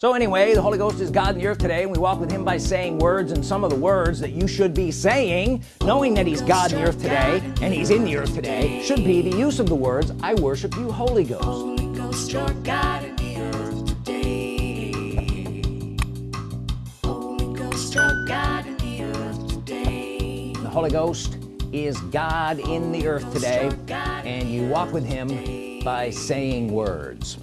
So anyway, the Holy Ghost is God in the earth today and we walk with him by saying words and some of the words that you should be saying knowing that he's God in the earth today and he's in the earth today should be the use of the words I worship you Holy Ghost, Holy Ghost you're God in the earth today. Holy Ghost you're God in the earth today. The Holy Ghost is God in the earth today and you walk with him by saying words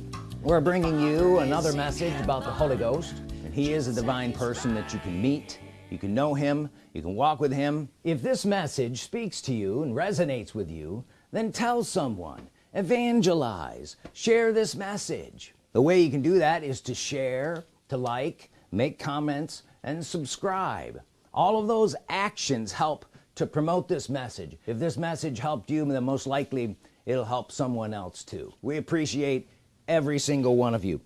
we're bringing you another message about the Holy Ghost. And he is a divine person that you can meet. You can know him. You can walk with him. If this message speaks to you and resonates with you then tell someone. Evangelize. Share this message. The way you can do that is to share to like make comments and subscribe. All of those actions help to promote this message. If this message helped you then most likely it'll help someone else too. We appreciate every single one of you.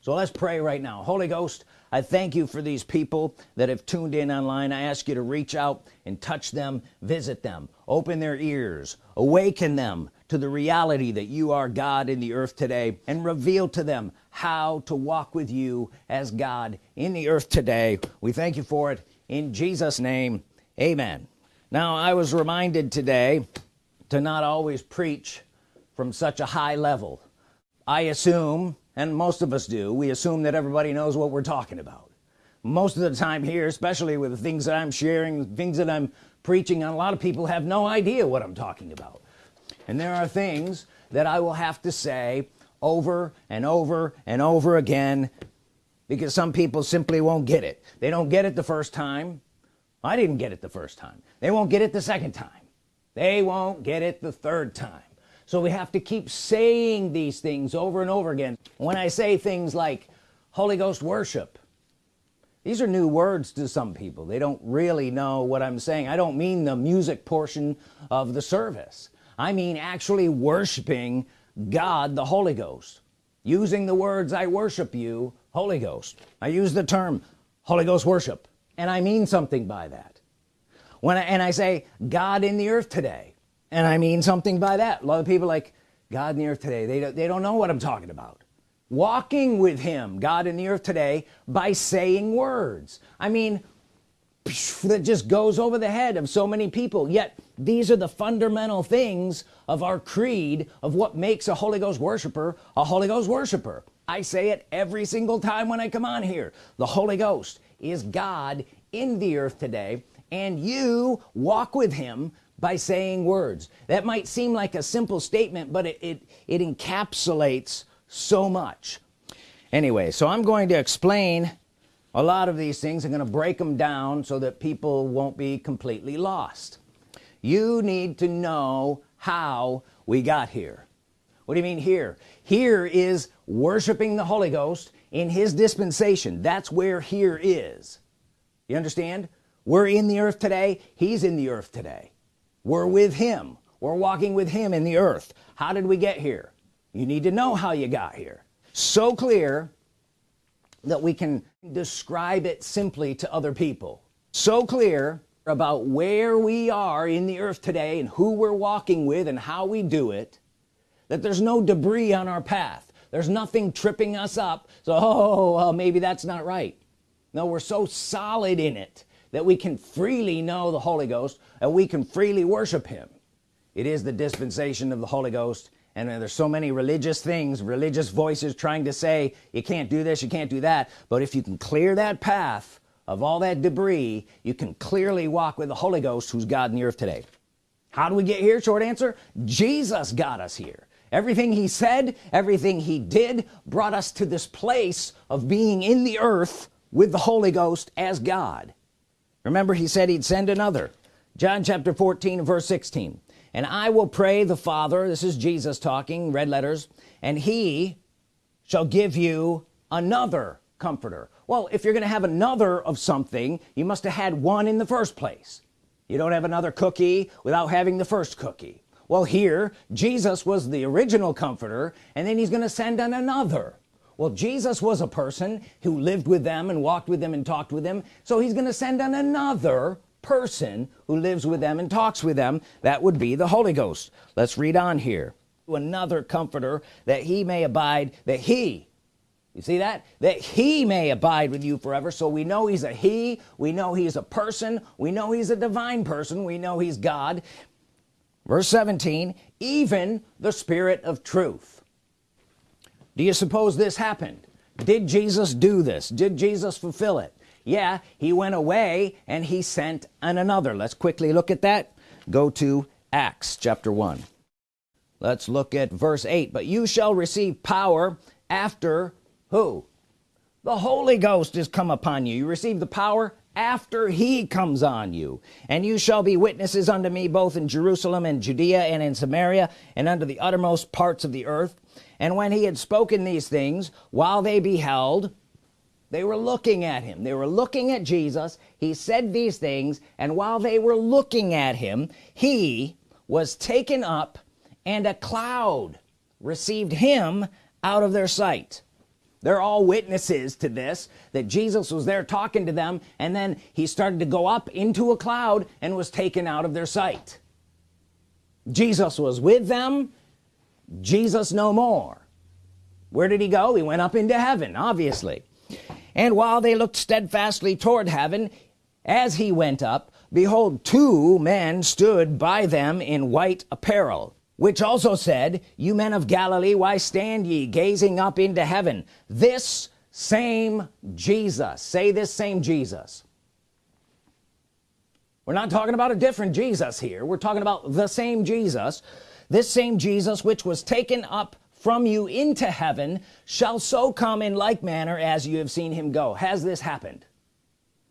So let's pray right now. Holy Ghost I thank you for these people that have tuned in online. I ask you to reach out and touch them visit them open their ears awaken them to the reality that you are God in the earth today and reveal to them how to walk with you as God in the earth today. We thank you for it. In Jesus name amen. Now I was reminded today to not always preach from such a high level I assume and most of us do we assume that everybody knows what we're talking about. Most of the time here especially with the things that I'm sharing things that I'm preaching a lot of people have no idea what I'm talking about. And there are things that I will have to say over and over and over again because some people simply won't get it. They don't get it the first time. I didn't get it the first time. They won't get it the second time. They won't get it the third time so we have to keep saying these things over and over again. When I say things like Holy Ghost worship these are new words to some people. They don't really know what I'm saying. I don't mean the music portion of the service. I mean actually worshiping God the Holy Ghost. Using the words I worship you Holy Ghost. I use the term Holy Ghost worship and I mean something by that. When I, and I say God in the earth today and I mean something by that. A lot of people like God in the earth today they don't, they don't know what I'm talking about. Walking with him God in the earth today by saying words. I mean that just goes over the head of so many people. Yet these are the fundamental things of our creed of what makes a Holy Ghost worshiper a Holy Ghost worshiper. I say it every single time when I come on here. The Holy Ghost is God in the earth today and you walk with him by saying words. That might seem like a simple statement but it, it, it encapsulates so much. Anyway so I'm going to explain a lot of these things. I'm going to break them down so that people won't be completely lost. You need to know how we got here. What do you mean here? Here is worshiping the Holy Ghost in his dispensation. That's where here is. You understand? We're in the earth today. He's in the earth today we're with him. We're walking with him in the earth. How did we get here? You need to know how you got here. So clear that we can describe it simply to other people. So clear about where we are in the earth today and who we're walking with and how we do it that there's no debris on our path. There's nothing tripping us up. So oh well, maybe that's not right. No we're so solid in it that we can freely know the Holy Ghost and we can freely worship him. It is the dispensation of the Holy Ghost. And there's so many religious things religious voices trying to say you can't do this you can't do that. But if you can clear that path of all that debris you can clearly walk with the Holy Ghost who's God in the earth today. How do we get here? Short answer Jesus got us here. Everything he said everything he did brought us to this place of being in the earth with the Holy Ghost as God remember he said he'd send another. John chapter 14 verse 16 and I will pray the Father this is Jesus talking red letters and he shall give you another comforter. Well if you're gonna have another of something you must have had one in the first place. You don't have another cookie without having the first cookie. Well here Jesus was the original comforter and then he's gonna send on another well Jesus was a person who lived with them and walked with them and talked with them. So he's gonna send on another person who lives with them and talks with them. That would be the Holy Ghost. Let's read on here. Another comforter that he may abide that he you see that? That he may abide with you forever. So we know he's a he. We know he's a person. We know he's a divine person. We know he's God. Verse 17 even the Spirit of truth do you suppose this happened? Did Jesus do this? Did Jesus fulfill it? Yeah he went away and he sent an another. Let's quickly look at that. Go to Acts chapter 1 let's look at verse 8 but you shall receive power after who? The Holy Ghost is come upon you. You receive the power after he comes on you. And you shall be witnesses unto me both in Jerusalem and Judea and in Samaria and unto the uttermost parts of the earth and when he had spoken these things while they beheld they were looking at him. They were looking at Jesus. He said these things and while they were looking at him he was taken up and a cloud received him out of their sight. They're all witnesses to this that Jesus was there talking to them and then he started to go up into a cloud and was taken out of their sight. Jesus was with them Jesus no more. Where did he go? He went up into heaven obviously. And while they looked steadfastly toward heaven as he went up behold two men stood by them in white apparel which also said you men of Galilee why stand ye gazing up into heaven? This same Jesus. Say this same Jesus. We're not talking about a different Jesus here. We're talking about the same Jesus this same Jesus which was taken up from you into heaven shall so come in like manner as you have seen him go. Has this happened?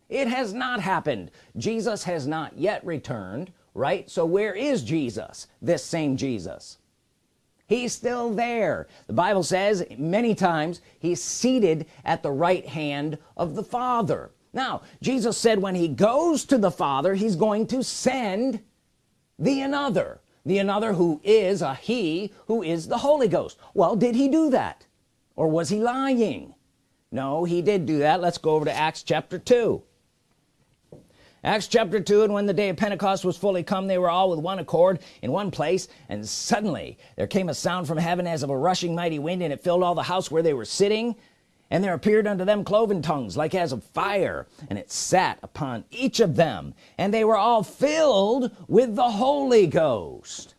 It has not happened. Jesus has not yet returned right? So where is Jesus this same Jesus? He's still there. The Bible says many times he's seated at the right hand of the Father. Now Jesus said when he goes to the Father he's going to send the another the another who is a he who is the Holy Ghost. Well did he do that? Or was he lying? No he did do that. Let's go over to Acts chapter 2 Acts chapter 2 and when the day of Pentecost was fully come they were all with one accord in one place and suddenly there came a sound from heaven as of a rushing mighty wind and it filled all the house where they were sitting and there appeared unto them cloven tongues like as of fire and it sat upon each of them and they were all filled with the Holy Ghost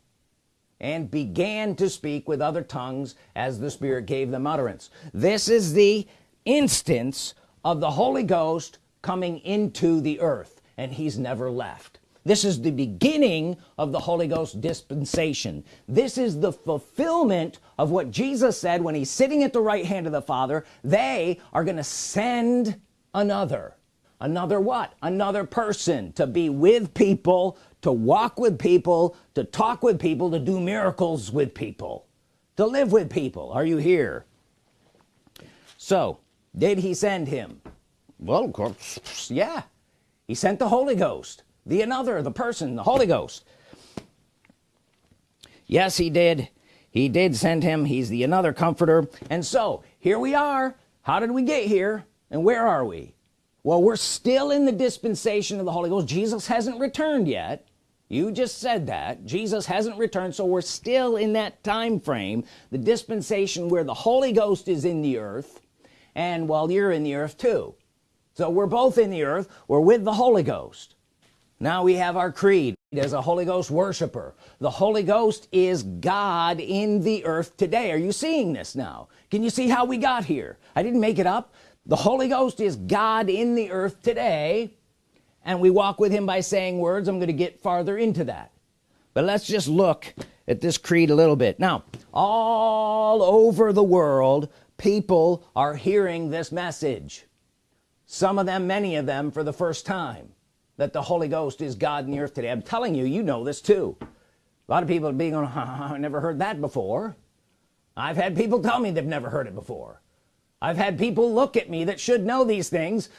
and began to speak with other tongues as the Spirit gave them utterance. This is the instance of the Holy Ghost coming into the earth and he's never left this is the beginning of the Holy Ghost dispensation. This is the fulfillment of what Jesus said when he's sitting at the right hand of the Father they are gonna send another. Another what? Another person to be with people to walk with people to talk with people to do miracles with people to live with people. Are you here? So did he send him? Well of course yeah. He sent the Holy Ghost the another the person the Holy Ghost. Yes he did. He did send him. He's the another comforter. And so here we are. How did we get here? And where are we? Well we're still in the dispensation of the Holy Ghost. Jesus hasn't returned yet. You just said that. Jesus hasn't returned. So we're still in that time frame the dispensation where the Holy Ghost is in the earth and while you're in the earth too. So we're both in the earth. We're with the Holy Ghost now we have our creed. As a Holy Ghost worshiper. The Holy Ghost is God in the earth today. Are you seeing this now? Can you see how we got here? I didn't make it up. The Holy Ghost is God in the earth today and we walk with him by saying words. I'm gonna get farther into that. But let's just look at this creed a little bit. Now all over the world people are hearing this message. Some of them many of them for the first time that the Holy Ghost is God in the earth today. I'm telling you you know this too. A lot of people being on I never heard that before. I've had people tell me they've never heard it before. I've had people look at me that should know these things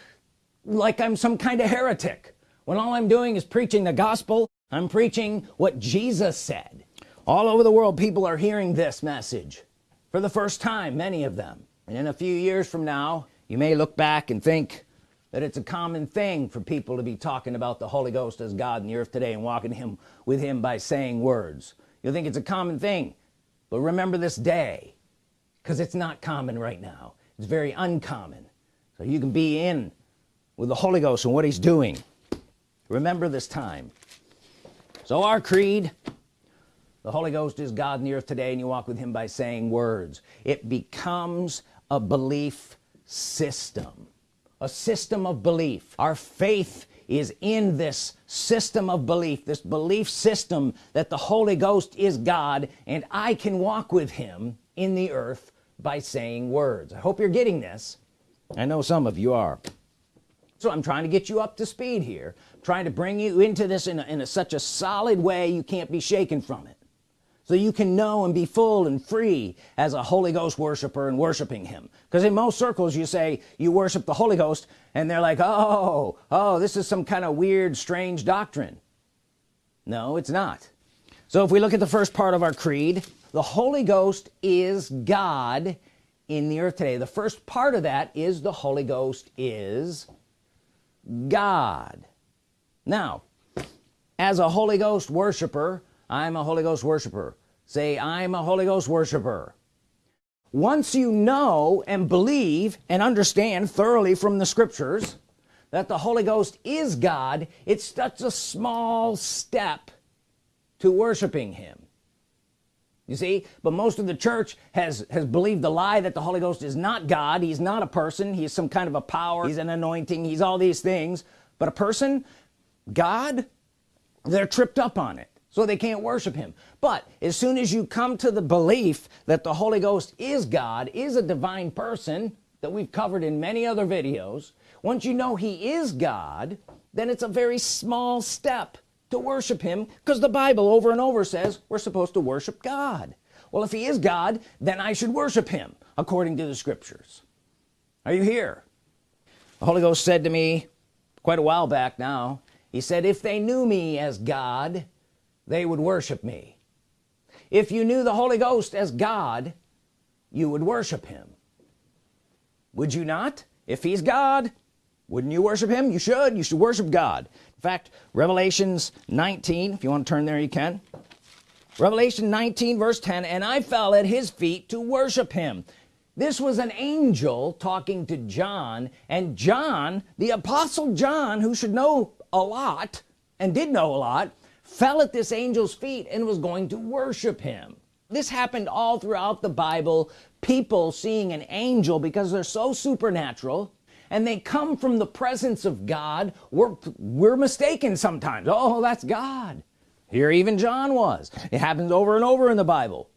like I'm some kind of heretic when all I'm doing is preaching the gospel. I'm preaching what Jesus said. All over the world people are hearing this message for the first time many of them. And in a few years from now you may look back and think that it's a common thing for people to be talking about the Holy Ghost as God in the earth today and walking him with him by saying words. You think it's a common thing. But remember this day because it's not common right now. It's very uncommon. So you can be in with the Holy Ghost and what he's doing. Remember this time. So our creed the Holy Ghost is God in the earth today and you walk with him by saying words. It becomes a belief system a system of belief. Our faith is in this system of belief this belief system that the Holy Ghost is God and I can walk with him in the earth by saying words. I hope you're getting this. I know some of you are. So I'm trying to get you up to speed here trying to bring you into this in, a, in a, such a solid way you can't be shaken from it so you can know and be full and free as a Holy Ghost worshiper and worshiping him. Because in most circles you say you worship the Holy Ghost and they're like oh oh this is some kind of weird strange doctrine. No it's not. So if we look at the first part of our creed the Holy Ghost is God in the earth today. The first part of that is the Holy Ghost is God. Now as a Holy Ghost worshiper I'm a Holy Ghost worshiper. Say I'm a Holy Ghost worshiper. Once you know and believe and understand thoroughly from the scriptures that the Holy Ghost is God it's such a small step to worshiping him. You see but most of the church has has believed the lie that the Holy Ghost is not God. He's not a person. He's some kind of a power. He's an anointing. He's all these things. But a person God they're tripped up on it so they can't worship him. But as soon as you come to the belief that the Holy Ghost is God is a divine person that we've covered in many other videos once you know he is God then it's a very small step to worship him because the Bible over and over says we're supposed to worship God. Well if he is God then I should worship him according to the scriptures. Are you here? The Holy Ghost said to me quite a while back now he said if they knew me as God they would worship me. If you knew the Holy Ghost as God you would worship him. Would you not? If he's God wouldn't you worship him? You should. You should worship God. In fact Revelations 19 if you want to turn there you can. Revelation 19 verse 10 and I fell at his feet to worship him. This was an angel talking to John and John the apostle John who should know a lot and did know a lot fell at this angel's feet and was going to worship him. This happened all throughout the Bible people seeing an angel because they're so supernatural and they come from the presence of God. We're we're mistaken sometimes. Oh that's God. Here even John was. It happens over and over in the Bible.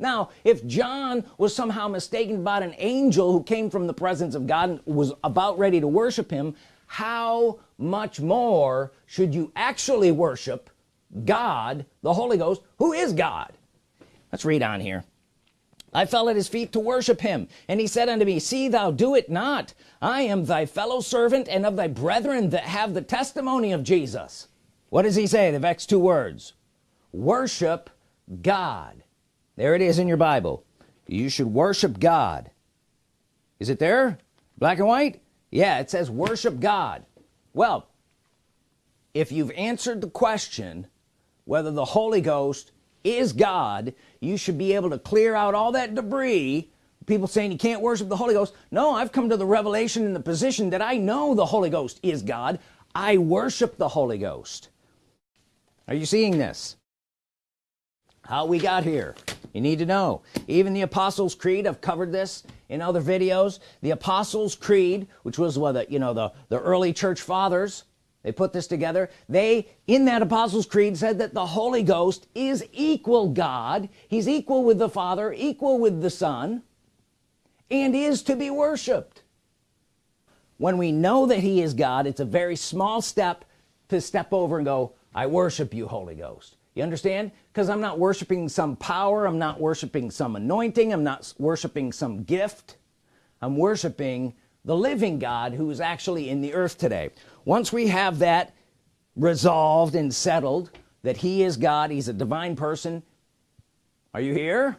Now if John was somehow mistaken about an angel who came from the presence of God and was about ready to worship him how much more should you actually worship God the Holy Ghost who is God. Let's read on here. I fell at his feet to worship him and he said unto me see thou do it not. I am thy fellow servant and of thy brethren that have the testimony of Jesus. What does he say the next two words? Worship God. There it is in your Bible. You should worship God. Is it there? Black and white? Yeah it says worship God well if you've answered the question whether the Holy Ghost is God you should be able to clear out all that debris. People saying you can't worship the Holy Ghost. No I've come to the revelation in the position that I know the Holy Ghost is God. I worship the Holy Ghost. Are you seeing this how we got here. You need to know. Even the Apostles Creed I've covered this in other videos. The Apostles Creed which was what the you know the the early church fathers they put this together. They in that Apostles Creed said that the Holy Ghost is equal God. He's equal with the Father equal with the Son and is to be worshiped. When we know that he is God it's a very small step to step over and go I worship you Holy Ghost you understand? Because I'm not worshiping some power I'm not worshiping some anointing I'm not worshiping some gift. I'm worshiping the living God who is actually in the earth today. Once we have that resolved and settled that he is God he's a divine person are you here?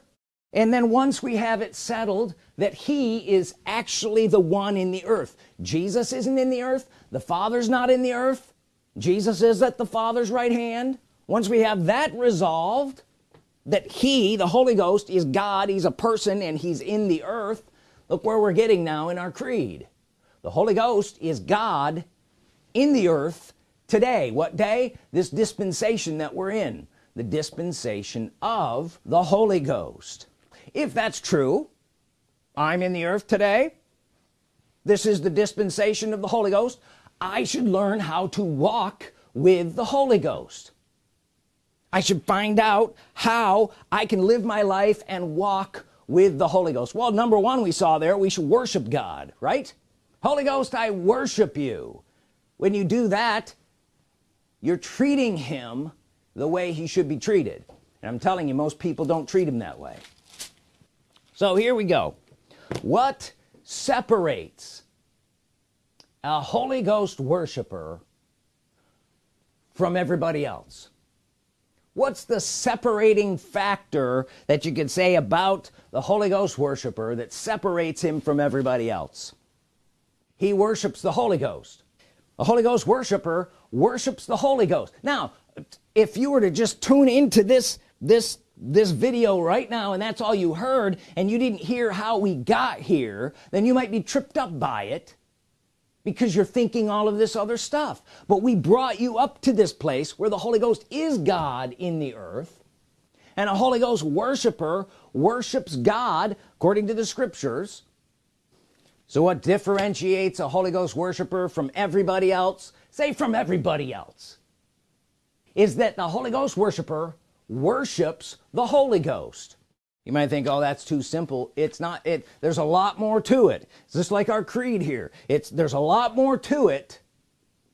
And then once we have it settled that he is actually the one in the earth. Jesus isn't in the earth the father's not in the earth Jesus is at the father's right hand once we have that resolved that he the Holy Ghost is God he's a person and he's in the earth look where we're getting now in our creed. The Holy Ghost is God in the earth today. What day? This dispensation that we're in. The dispensation of the Holy Ghost. If that's true I'm in the earth today. This is the dispensation of the Holy Ghost. I should learn how to walk with the Holy Ghost I should find out how I can live my life and walk with the Holy Ghost. Well number one we saw there we should worship God right? Holy Ghost I worship you. When you do that you're treating him the way he should be treated. And I'm telling you most people don't treat him that way. So here we go. What separates a Holy Ghost worshiper from everybody else what's the separating factor that you could say about the Holy Ghost worshiper that separates him from everybody else? He worships the Holy Ghost. A Holy Ghost worshiper worships the Holy Ghost. Now if you were to just tune into this this this video right now and that's all you heard and you didn't hear how we got here then you might be tripped up by it because you're thinking all of this other stuff. But we brought you up to this place where the Holy Ghost is God in the earth and a Holy Ghost worshiper worships God according to the scriptures. So what differentiates a Holy Ghost worshiper from everybody else say from everybody else is that the Holy Ghost worshiper worships the Holy Ghost you might think oh that's too simple. It's not. It there's a lot more to it. It's just like our creed here. It's there's a lot more to it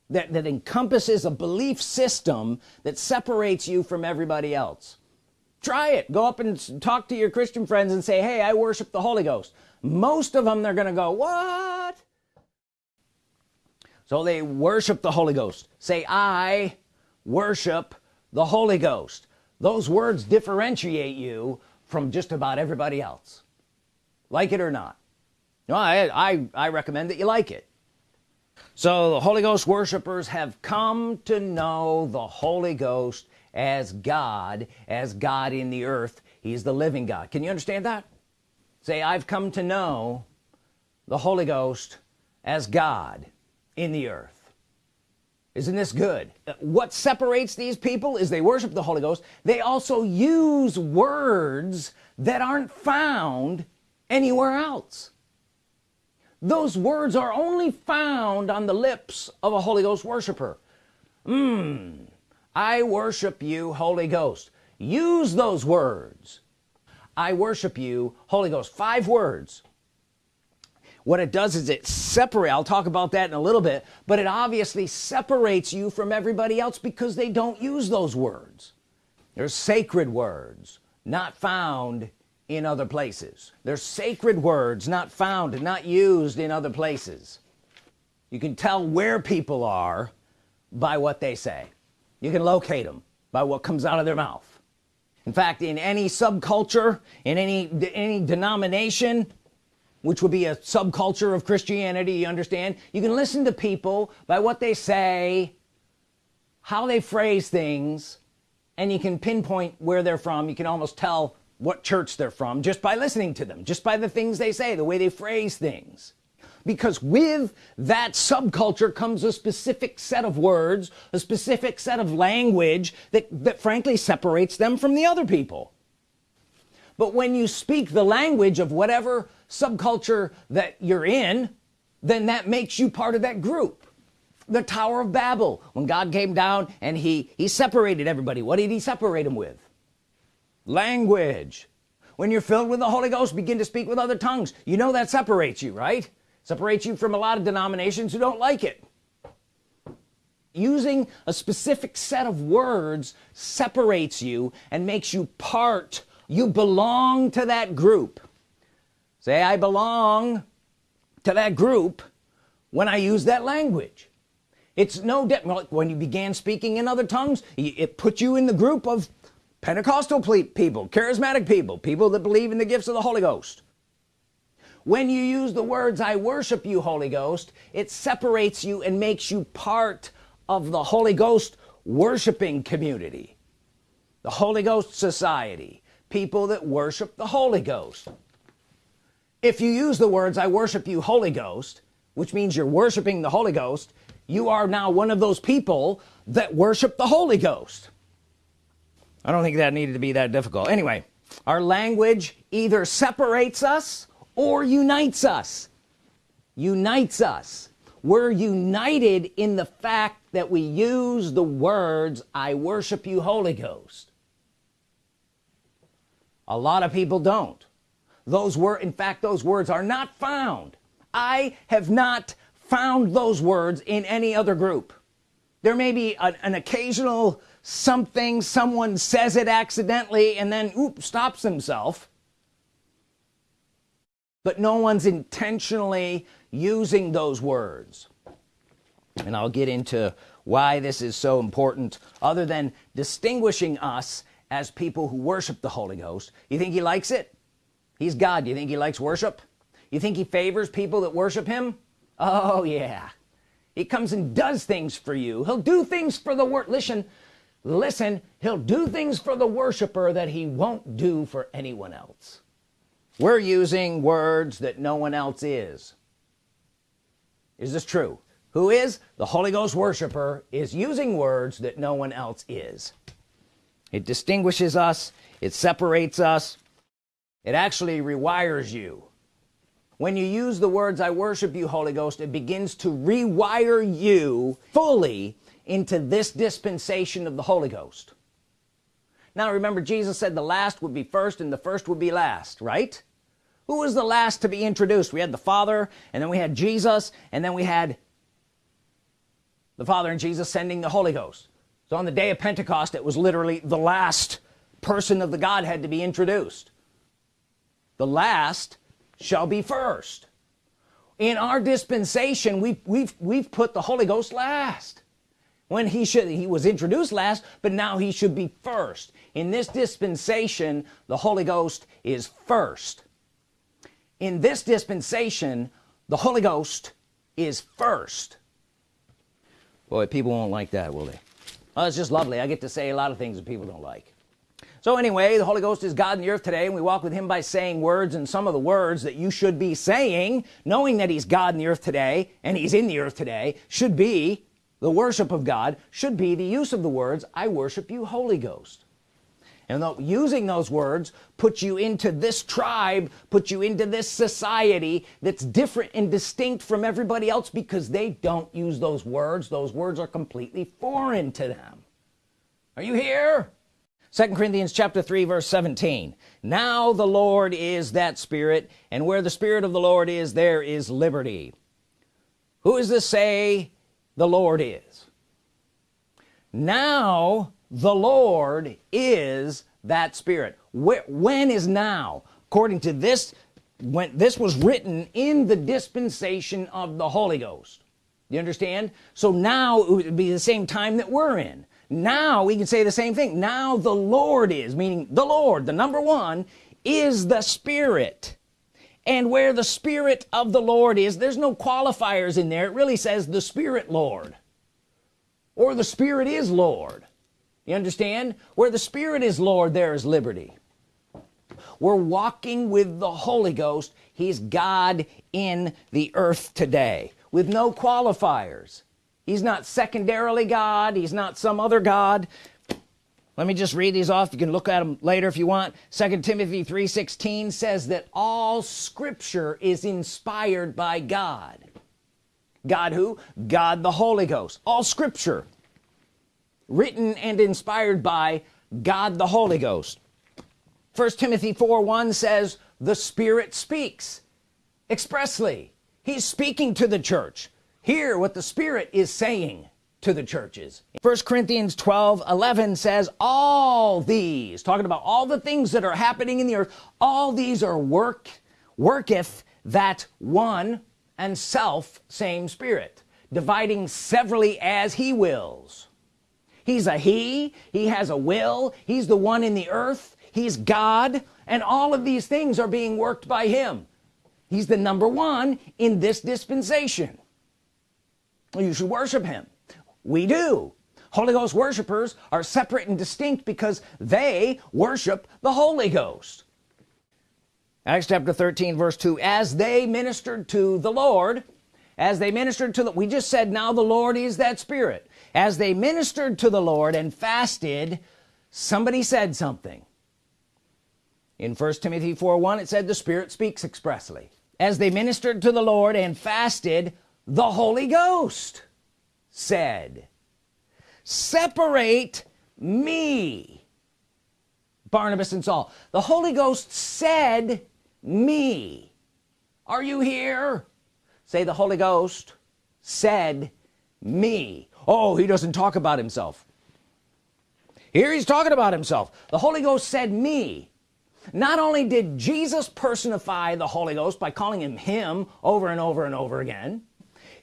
that that encompasses a belief system that separates you from everybody else. Try it. Go up and talk to your Christian friends and say hey I worship the Holy Ghost. Most of them they're gonna go what? So they worship the Holy Ghost. Say I worship the Holy Ghost. Those words differentiate you from just about everybody else. Like it or not. No I, I I recommend that you like it. So the Holy Ghost worshipers have come to know the Holy Ghost as God as God in the earth. He's the living God. Can you understand that? Say I've come to know the Holy Ghost as God in the earth isn't this good? What separates these people is they worship the Holy Ghost. They also use words that aren't found anywhere else. Those words are only found on the lips of a Holy Ghost worshiper. Hmm. I worship you Holy Ghost. Use those words. I worship you Holy Ghost. Five words what it does is it separate I'll talk about that in a little bit but it obviously separates you from everybody else because they don't use those words. They're sacred words not found in other places. They're sacred words not found not used in other places. You can tell where people are by what they say. You can locate them by what comes out of their mouth. In fact in any subculture in any any denomination which would be a subculture of Christianity you understand? You can listen to people by what they say how they phrase things and you can pinpoint where they're from. You can almost tell what church they're from just by listening to them just by the things they say the way they phrase things. Because with that subculture comes a specific set of words a specific set of language that that frankly separates them from the other people. But when you speak the language of whatever subculture that you're in then that makes you part of that group. The Tower of Babel. When God came down and he he separated everybody what did he separate them with? Language. When you're filled with the Holy Ghost begin to speak with other tongues. You know that separates you right? Separates you from a lot of denominations who don't like it. Using a specific set of words separates you and makes you part you belong to that group say I belong to that group when I use that language. It's no like when you began speaking in other tongues it put you in the group of Pentecostal people charismatic people people that believe in the gifts of the Holy Ghost. When you use the words I worship you Holy Ghost it separates you and makes you part of the Holy Ghost worshiping community the Holy Ghost Society people that worship the Holy Ghost if you use the words I worship you Holy Ghost which means you're worshiping the Holy Ghost you are now one of those people that worship the Holy Ghost. I don't think that needed to be that difficult. Anyway our language either separates us or unites us. Unites us. We're united in the fact that we use the words I worship you Holy Ghost. A lot of people don't those were in fact those words are not found. I have not found those words in any other group. There may be an, an occasional something someone says it accidentally and then oops stops himself. But no one's intentionally using those words. And I'll get into why this is so important other than distinguishing us as people who worship the Holy Ghost. You think he likes it he's God. Do you think he likes worship? You think he favors people that worship him? Oh yeah. He comes and does things for you. He'll do things for the word listen listen he'll do things for the worshiper that he won't do for anyone else. We're using words that no one else is. Is this true? Who is? The Holy Ghost worshiper is using words that no one else is. It distinguishes us. It separates us it actually rewires you. When you use the words I worship you Holy Ghost it begins to rewire you fully into this dispensation of the Holy Ghost. Now remember Jesus said the last would be first and the first would be last right? Who was the last to be introduced? We had the Father and then we had Jesus and then we had the Father and Jesus sending the Holy Ghost. So on the day of Pentecost it was literally the last person of the Godhead to be introduced the last shall be first. In our dispensation we've we've we've put the Holy Ghost last. When he should he was introduced last but now he should be first. In this dispensation the Holy Ghost is first. In this dispensation the Holy Ghost is first. Boy people won't like that will they? Oh, it's just lovely. I get to say a lot of things that people don't like so anyway the Holy Ghost is God in the earth today and we walk with him by saying words and some of the words that you should be saying knowing that he's God in the earth today and he's in the earth today should be the worship of God should be the use of the words I worship you Holy Ghost. And using those words put you into this tribe put you into this society that's different and distinct from everybody else because they don't use those words. Those words are completely foreign to them. Are you here second Corinthians chapter 3 verse 17 now the Lord is that spirit and where the spirit of the Lord is there is liberty. Who is this say the Lord is? Now the Lord is that spirit. When is now? According to this when this was written in the dispensation of the Holy Ghost. You understand? So now it would be the same time that we're in now we can say the same thing. Now the Lord is meaning the Lord the number one is the Spirit. And where the Spirit of the Lord is there's no qualifiers in there. It really says the Spirit Lord. Or the Spirit is Lord. You understand? Where the Spirit is Lord there is liberty. We're walking with the Holy Ghost. He's God in the earth today with no qualifiers he's not secondarily God. He's not some other God. Let me just read these off. You can look at them later if you want. Second Timothy 3:16 says that all scripture is inspired by God. God who? God the Holy Ghost. All scripture written and inspired by God the Holy Ghost. First Timothy 4 1 says the Spirit speaks expressly. He's speaking to the church hear what the Spirit is saying to the churches. First Corinthians 12 11 says all these talking about all the things that are happening in the earth all these are work worketh that one and self same spirit dividing severally as he wills. He's a he he has a will he's the one in the earth he's God and all of these things are being worked by him. He's the number one in this dispensation you should worship him. We do. Holy Ghost worshipers are separate and distinct because they worship the Holy Ghost. Acts chapter 13 verse 2 as they ministered to the Lord as they ministered to the we just said now the Lord is that spirit. As they ministered to the Lord and fasted somebody said something. In 1 Timothy 4 1 it said the Spirit speaks expressly. As they ministered to the Lord and fasted the Holy Ghost said separate me. Barnabas and Saul the Holy Ghost said me are you here? Say the Holy Ghost said me oh he doesn't talk about himself. Here he's talking about himself. The Holy Ghost said me not only did Jesus personify the Holy Ghost by calling him him over and over and over again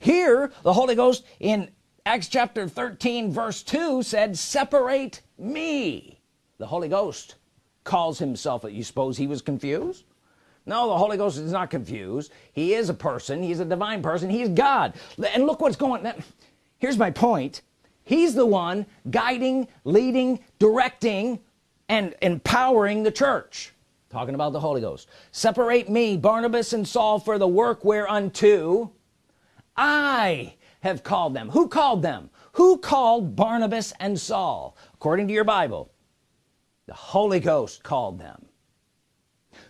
here the Holy Ghost in Acts chapter 13 verse 2 said separate me. The Holy Ghost calls himself you suppose he was confused? No the Holy Ghost is not confused. He is a person. He's a divine person. He's God. And look what's going on here's my point. He's the one guiding leading directing and empowering the church. Talking about the Holy Ghost. Separate me Barnabas and Saul for the work whereunto I have called them. Who called them? Who called Barnabas and Saul? According to your Bible the Holy Ghost called them.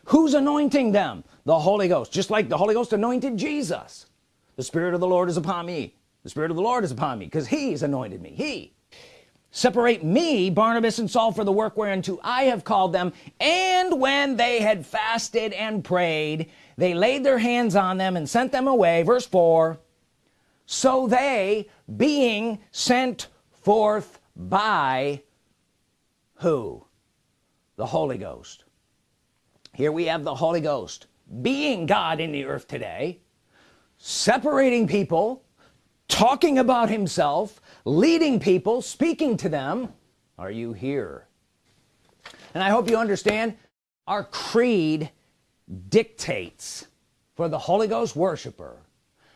Who's anointing them? The Holy Ghost. Just like the Holy Ghost anointed Jesus. The Spirit of the Lord is upon me. The Spirit of the Lord is upon me because he's anointed me. He. Separate me Barnabas and Saul for the work whereunto I have called them. And when they had fasted and prayed they laid their hands on them and sent them away. Verse 4 so they being sent forth by who? The Holy Ghost. Here we have the Holy Ghost being God in the earth today separating people talking about himself leading people speaking to them. Are you here? And I hope you understand our creed dictates for the Holy Ghost worshiper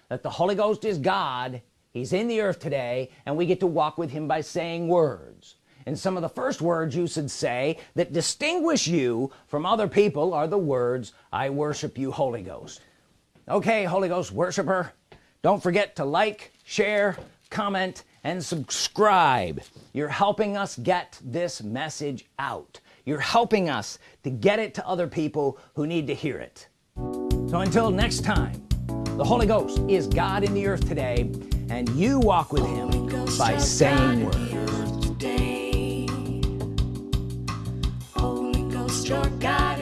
that the Holy Ghost is God he's in the earth today and we get to walk with him by saying words. And some of the first words you should say that distinguish you from other people are the words I worship you Holy Ghost. Okay Holy Ghost worshiper don't forget to like share comment and subscribe. You're helping us get this message out. You're helping us to get it to other people who need to hear it. So until next time the Holy Ghost is God in the earth today and you walk with him by saying words. your God